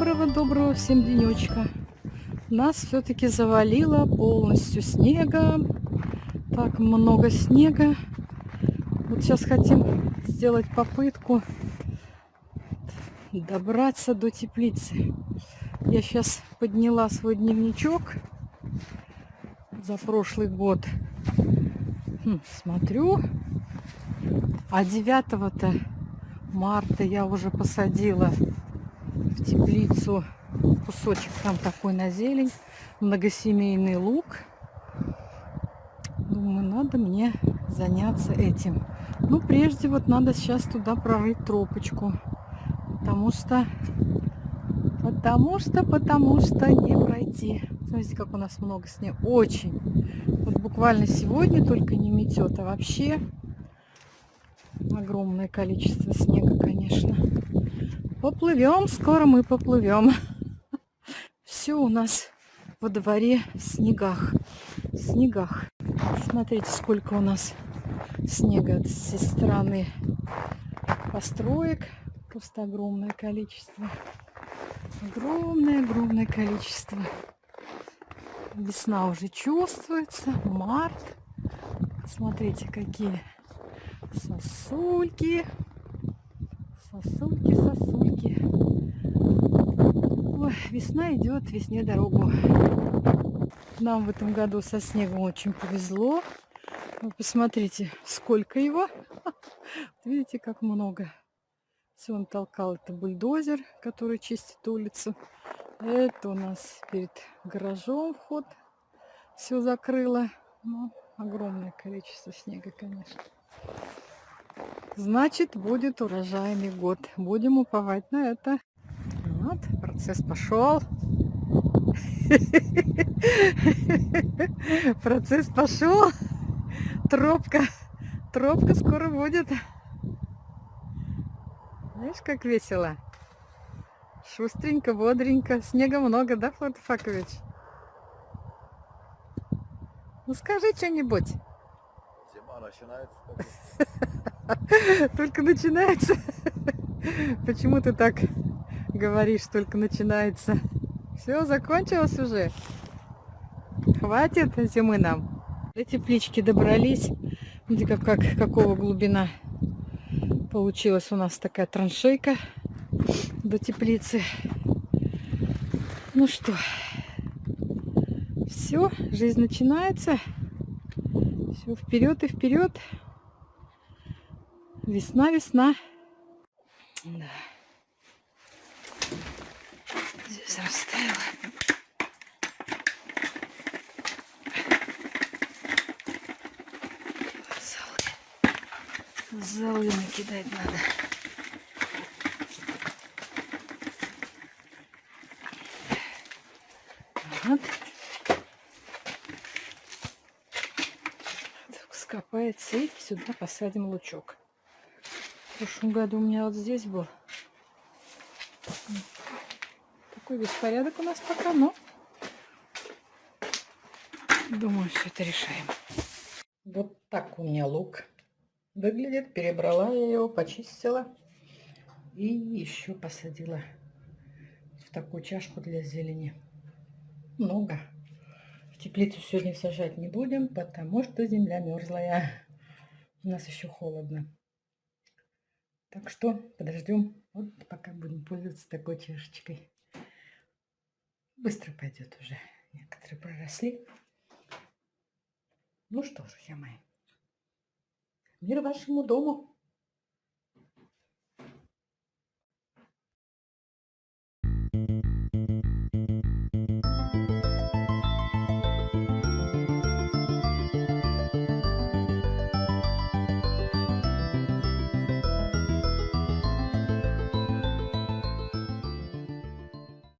Доброго-доброго всем денечка. Нас все-таки завалило полностью снега. Так много снега. Вот сейчас хотим сделать попытку добраться до теплицы. Я сейчас подняла свой дневничок за прошлый год. Хм, смотрю. А 9 марта я уже посадила в теплицу кусочек там такой на зелень, многосемейный лук. Думаю, надо мне заняться этим. Ну, прежде вот надо сейчас туда прорыть тропочку, потому что, потому что, потому что не пройти. Смотрите, как у нас много снега. Очень. Вот буквально сегодня только не метет, а вообще огромное количество снега, конечно. Поплывем, скоро мы поплывем. Все у нас во дворе в снегах. В снегах. Смотрите, сколько у нас снега со стороны построек. Просто огромное количество. Огромное-огромное количество. Весна уже чувствуется. Март. Смотрите, какие сосульки. Сосульки, сосульки. Ой, весна идет, весне дорогу. Нам в этом году со снегом очень повезло. Вы посмотрите, сколько его. Видите, как много. Все он толкал. Это бульдозер, который чистит улицу. Это у нас перед гаражом вход. Все закрыло. Ну, огромное количество снега, конечно. Значит, будет урожайный год. Будем уповать на это. Вот, процесс пошел. Процесс пошел. Тропка. Тропка скоро будет. Знаешь, как весело? Шустренько, бодренько. Снега много, да, Флотофакович? Ну скажи что-нибудь. Зима начинается. Только начинается. Почему ты так говоришь, только начинается? Все, закончилось уже. Хватит зимы нам. До теплички добрались. Видите, как, как, какого глубина получилась у нас такая траншейка до теплицы. Ну что, все, жизнь начинается. Все вперед и вперед. Весна, весна. Да. Здесь растаяло. Золы. Золы накидать надо. Вот. Скопается и сюда посадим лучок прошлом году у меня вот здесь был такой беспорядок у нас пока, но думаю, все это решаем. Вот так у меня лук выглядит. Перебрала я его, почистила и еще посадила в такую чашку для зелени. Много. В теплицу сегодня сажать не будем, потому что земля мерзлая. У нас еще холодно. Так что подождем, вот пока будем пользоваться такой чашечкой. Быстро пойдет уже. Некоторые проросли. Ну что ж, друзья мои, мир вашему дому.